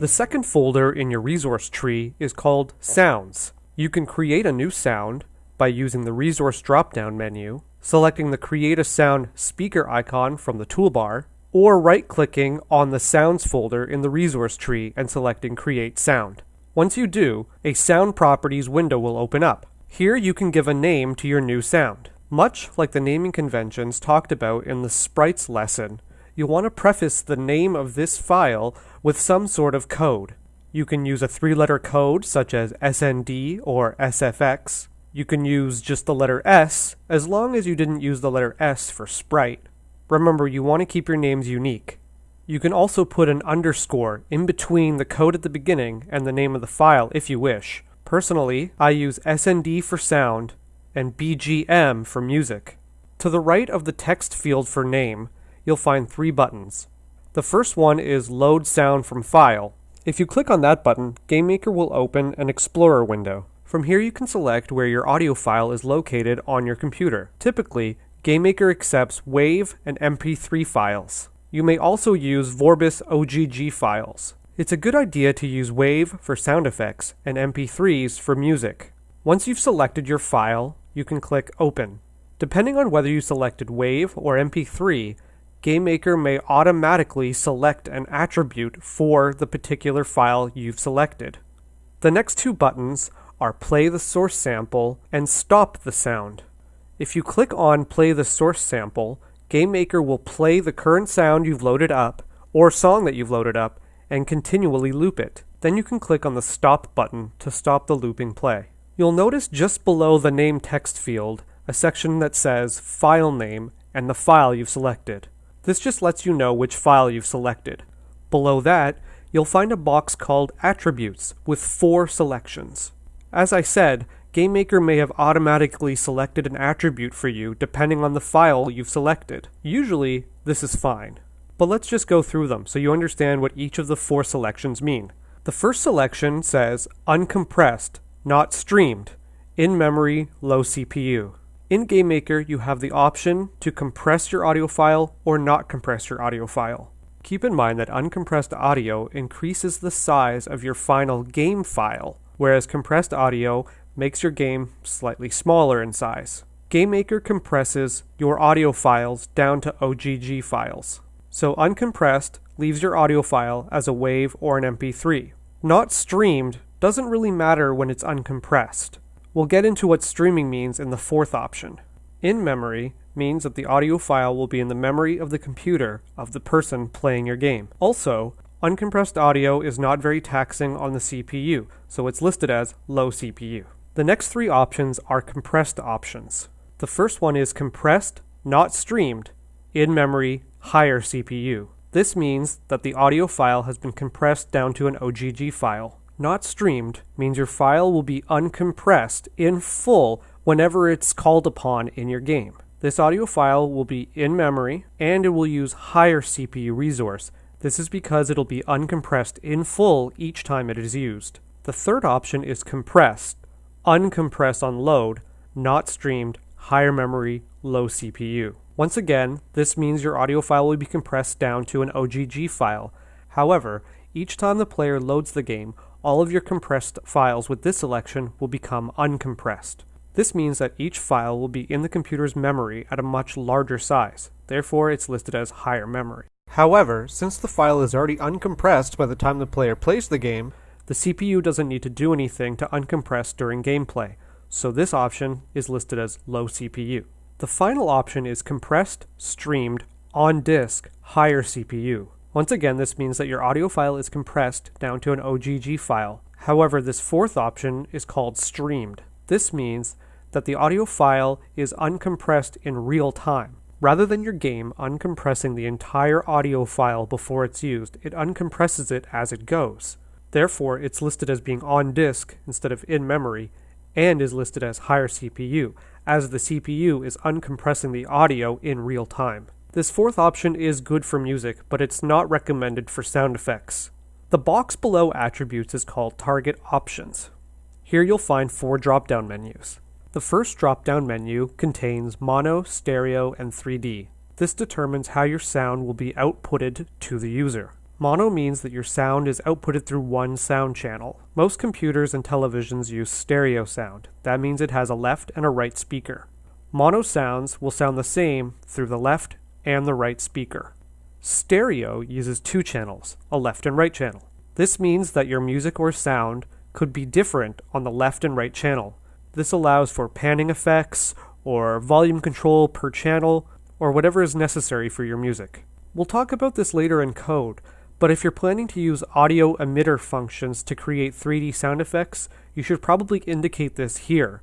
The second folder in your resource tree is called Sounds. You can create a new sound by using the Resource drop-down menu, selecting the Create a Sound speaker icon from the toolbar, or right-clicking on the Sounds folder in the resource tree and selecting Create Sound. Once you do, a Sound Properties window will open up. Here you can give a name to your new sound. Much like the naming conventions talked about in the sprites lesson, you'll want to preface the name of this file with some sort of code. You can use a three-letter code such as SND or SFX. You can use just the letter S as long as you didn't use the letter S for sprite. Remember, you want to keep your names unique. You can also put an underscore in between the code at the beginning and the name of the file if you wish. Personally, I use SND for sound and BGM for music. To the right of the text field for name, you'll find three buttons. The first one is Load Sound from File. If you click on that button, GameMaker will open an Explorer window. From here you can select where your audio file is located on your computer. Typically, GameMaker accepts WAV and MP3 files. You may also use Vorbis OGG files. It's a good idea to use WAV for sound effects and MP3s for music. Once you've selected your file, you can click Open. Depending on whether you selected WAV or MP3, GameMaker may automatically select an attribute for the particular file you've selected. The next two buttons are Play the Source Sample and Stop the Sound. If you click on Play the Source Sample, GameMaker will play the current sound you've loaded up, or song that you've loaded up, and continually loop it. Then you can click on the Stop button to stop the looping play. You'll notice just below the name text field a section that says File Name and the file you've selected. This just lets you know which file you've selected. Below that, you'll find a box called Attributes with four selections. As I said, GameMaker may have automatically selected an attribute for you depending on the file you've selected. Usually, this is fine. But let's just go through them so you understand what each of the four selections mean. The first selection says uncompressed, not streamed, in memory, low CPU. In GameMaker, you have the option to compress your audio file or not compress your audio file. Keep in mind that uncompressed audio increases the size of your final game file, whereas compressed audio makes your game slightly smaller in size. GameMaker compresses your audio files down to OGG files. So uncompressed leaves your audio file as a WAV or an MP3. Not streamed doesn't really matter when it's uncompressed. We'll get into what streaming means in the fourth option. In memory means that the audio file will be in the memory of the computer of the person playing your game. Also, uncompressed audio is not very taxing on the CPU, so it's listed as low CPU. The next three options are compressed options. The first one is compressed, not streamed, in memory, higher CPU. This means that the audio file has been compressed down to an OGG file. Not streamed means your file will be uncompressed in full whenever it's called upon in your game. This audio file will be in memory and it will use higher CPU resource. This is because it'll be uncompressed in full each time it is used. The third option is compressed, uncompressed on load, not streamed, higher memory, low CPU. Once again, this means your audio file will be compressed down to an OGG file. However, each time the player loads the game, all of your compressed files with this selection will become uncompressed. This means that each file will be in the computer's memory at a much larger size, therefore it's listed as higher memory. However, since the file is already uncompressed by the time the player plays the game, the CPU doesn't need to do anything to uncompress during gameplay, so this option is listed as low CPU. The final option is compressed, streamed, on disk, higher CPU. Once again, this means that your audio file is compressed down to an OGG file. However, this fourth option is called streamed. This means that the audio file is uncompressed in real time. Rather than your game uncompressing the entire audio file before it's used, it uncompresses it as it goes. Therefore, it's listed as being on disk instead of in memory, and is listed as higher CPU, as the CPU is uncompressing the audio in real time. This fourth option is good for music, but it's not recommended for sound effects. The box below attributes is called Target Options. Here you'll find four drop-down menus. The first drop-down menu contains mono, stereo, and 3D. This determines how your sound will be outputted to the user. Mono means that your sound is outputted through one sound channel. Most computers and televisions use stereo sound. That means it has a left and a right speaker. Mono sounds will sound the same through the left and the right speaker. Stereo uses two channels, a left and right channel. This means that your music or sound could be different on the left and right channel. This allows for panning effects or volume control per channel or whatever is necessary for your music. We'll talk about this later in code, but if you're planning to use audio emitter functions to create 3D sound effects, you should probably indicate this here.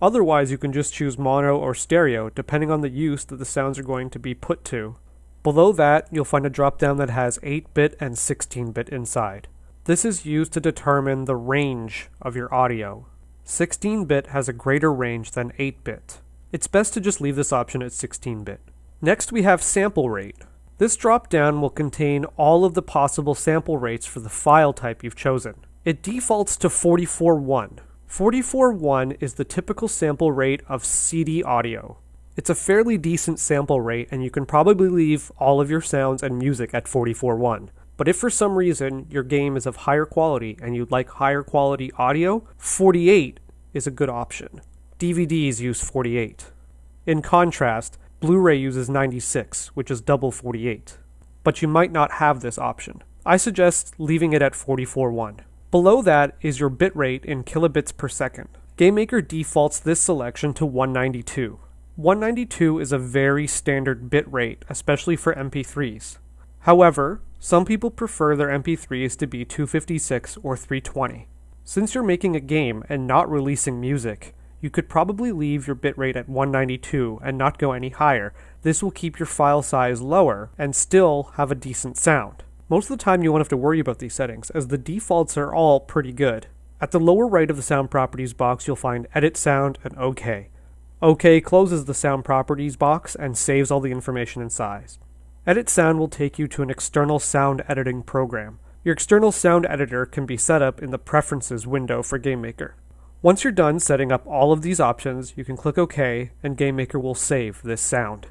Otherwise, you can just choose mono or stereo, depending on the use that the sounds are going to be put to. Below that, you'll find a dropdown that has 8-bit and 16-bit inside. This is used to determine the range of your audio. 16-bit has a greater range than 8-bit. It's best to just leave this option at 16-bit. Next we have sample rate. This dropdown will contain all of the possible sample rates for the file type you've chosen. It defaults to 44.1. 44.1 is the typical sample rate of CD audio. It's a fairly decent sample rate and you can probably leave all of your sounds and music at 44.1. But if for some reason your game is of higher quality and you'd like higher quality audio, 48 is a good option. DVDs use 48. In contrast, Blu-ray uses 96, which is double 48. But you might not have this option. I suggest leaving it at 44.1. Below that is your bitrate in kilobits per second. GameMaker defaults this selection to 192. 192 is a very standard bitrate, especially for MP3s. However, some people prefer their MP3s to be 256 or 320. Since you're making a game and not releasing music, you could probably leave your bitrate at 192 and not go any higher. This will keep your file size lower and still have a decent sound. Most of the time you won't have to worry about these settings, as the defaults are all pretty good. At the lower right of the sound properties box, you'll find Edit Sound and OK. OK closes the sound properties box and saves all the information and size. Edit Sound will take you to an external sound editing program. Your external sound editor can be set up in the Preferences window for GameMaker. Once you're done setting up all of these options, you can click OK and GameMaker will save this sound.